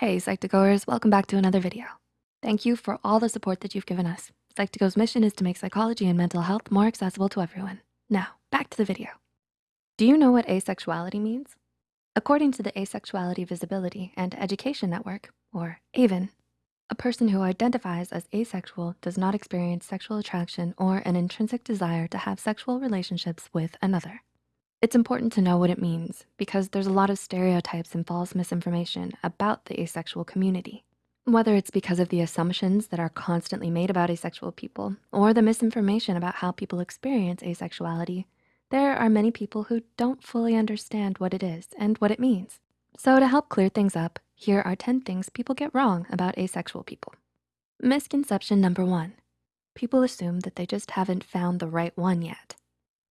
Hey, Psych2Goers, welcome back to another video. Thank you for all the support that you've given us. Psych2Go's mission is to make psychology and mental health more accessible to everyone. Now, back to the video. Do you know what asexuality means? According to the Asexuality Visibility and Education Network, or AVEN, a person who identifies as asexual does not experience sexual attraction or an intrinsic desire to have sexual relationships with another. It's important to know what it means because there's a lot of stereotypes and false misinformation about the asexual community. Whether it's because of the assumptions that are constantly made about asexual people or the misinformation about how people experience asexuality, there are many people who don't fully understand what it is and what it means. So to help clear things up, here are 10 things people get wrong about asexual people. Misconception number one, people assume that they just haven't found the right one yet.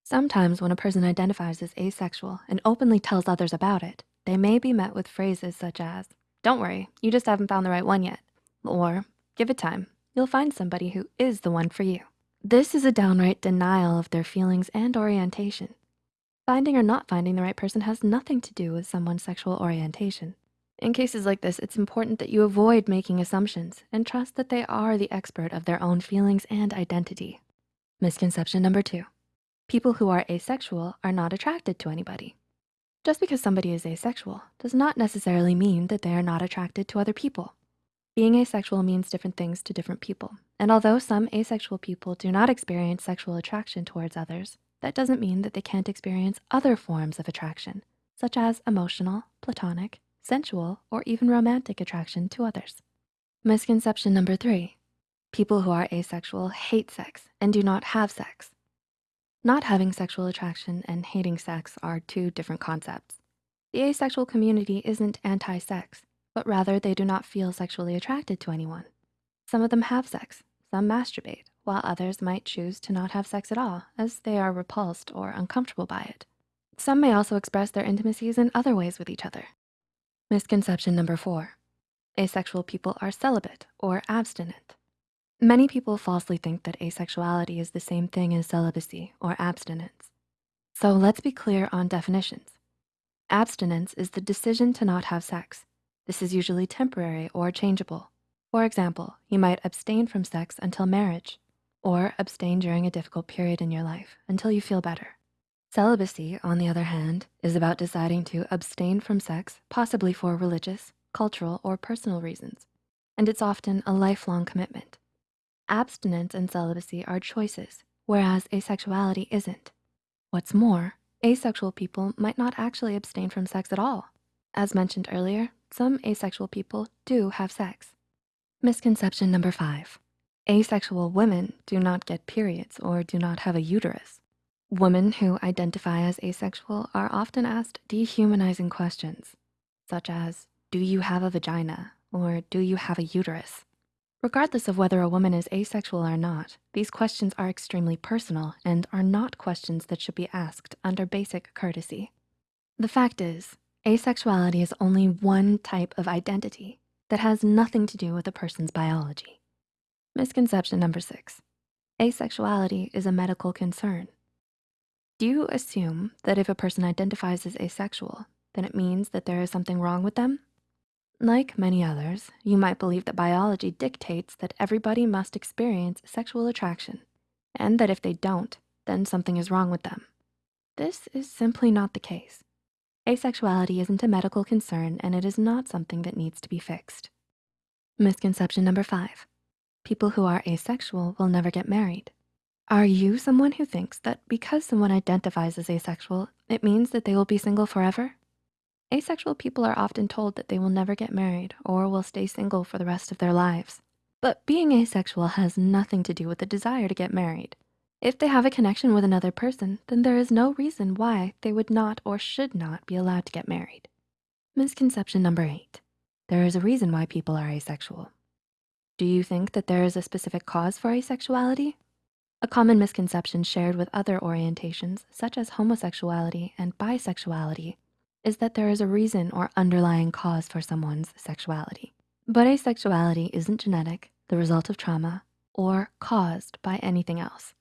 Sometimes when a person identifies as asexual and openly tells others about it, they may be met with phrases such as, don't worry, you just haven't found the right one yet. Or give it time, you'll find somebody who is the one for you. This is a downright denial of their feelings and orientation. Finding or not finding the right person has nothing to do with someone's sexual orientation. In cases like this, it's important that you avoid making assumptions and trust that they are the expert of their own feelings and identity. Misconception number two, People who are asexual are not attracted to anybody. Just because somebody is asexual does not necessarily mean that they are not attracted to other people. Being asexual means different things to different people. And although some asexual people do not experience sexual attraction towards others, that doesn't mean that they can't experience other forms of attraction, such as emotional, platonic, sensual, or even romantic attraction to others. Misconception number three, people who are asexual hate sex and do not have sex. Not having sexual attraction and hating sex are two different concepts. The asexual community isn't anti-sex, but rather they do not feel sexually attracted to anyone. Some of them have sex, some masturbate, while others might choose to not have sex at all as they are repulsed or uncomfortable by it. Some may also express their intimacies in other ways with each other. Misconception number four, asexual people are celibate or abstinent. Many people falsely think that asexuality is the same thing as celibacy or abstinence. So let's be clear on definitions. Abstinence is the decision to not have sex. This is usually temporary or changeable. For example, you might abstain from sex until marriage or abstain during a difficult period in your life until you feel better. Celibacy, on the other hand, is about deciding to abstain from sex, possibly for religious, cultural, or personal reasons. And it's often a lifelong commitment. Abstinence and celibacy are choices, whereas asexuality isn't. What's more, asexual people might not actually abstain from sex at all. As mentioned earlier, some asexual people do have sex. Misconception number five, asexual women do not get periods or do not have a uterus. Women who identify as asexual are often asked dehumanizing questions, such as, do you have a vagina? Or do you have a uterus? Regardless of whether a woman is asexual or not, these questions are extremely personal and are not questions that should be asked under basic courtesy. The fact is, asexuality is only one type of identity that has nothing to do with a person's biology. Misconception number six, asexuality is a medical concern. Do you assume that if a person identifies as asexual, then it means that there is something wrong with them? Like many others, you might believe that biology dictates that everybody must experience sexual attraction and that if they don't, then something is wrong with them. This is simply not the case. Asexuality isn't a medical concern and it is not something that needs to be fixed. Misconception number five, people who are asexual will never get married. Are you someone who thinks that because someone identifies as asexual, it means that they will be single forever? Asexual people are often told that they will never get married or will stay single for the rest of their lives. But being asexual has nothing to do with the desire to get married. If they have a connection with another person, then there is no reason why they would not or should not be allowed to get married. Misconception number eight, there is a reason why people are asexual. Do you think that there is a specific cause for asexuality? A common misconception shared with other orientations, such as homosexuality and bisexuality, is that there is a reason or underlying cause for someone's sexuality. But asexuality isn't genetic, the result of trauma, or caused by anything else.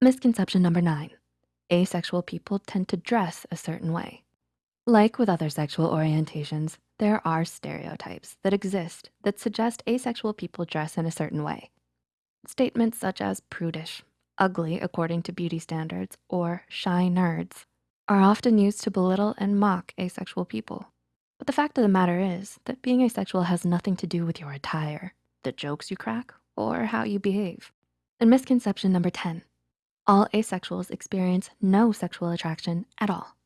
Misconception number nine, asexual people tend to dress a certain way. Like with other sexual orientations, there are stereotypes that exist that suggest asexual people dress in a certain way. Statements such as prudish, ugly according to beauty standards, or shy nerds are often used to belittle and mock asexual people. But the fact of the matter is that being asexual has nothing to do with your attire, the jokes you crack, or how you behave. And misconception number 10, all asexuals experience no sexual attraction at all.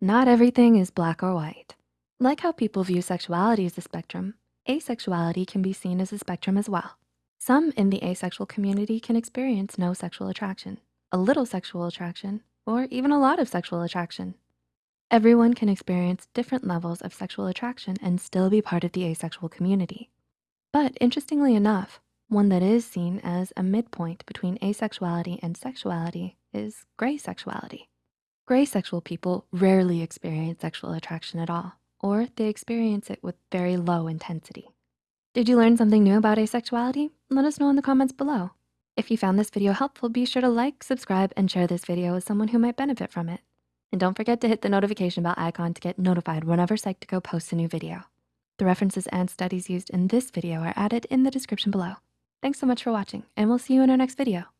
Not everything is black or white. Like how people view sexuality as a spectrum, asexuality can be seen as a spectrum as well. Some in the asexual community can experience no sexual attraction, a little sexual attraction, or even a lot of sexual attraction. Everyone can experience different levels of sexual attraction and still be part of the asexual community. But interestingly enough, one that is seen as a midpoint between asexuality and sexuality is gray sexuality. Gray sexual people rarely experience sexual attraction at all, or they experience it with very low intensity. Did you learn something new about asexuality? Let us know in the comments below. If you found this video helpful, be sure to like, subscribe, and share this video with someone who might benefit from it. And don't forget to hit the notification bell icon to get notified whenever Psych2Go posts a new video. The references and studies used in this video are added in the description below. Thanks so much for watching, and we'll see you in our next video.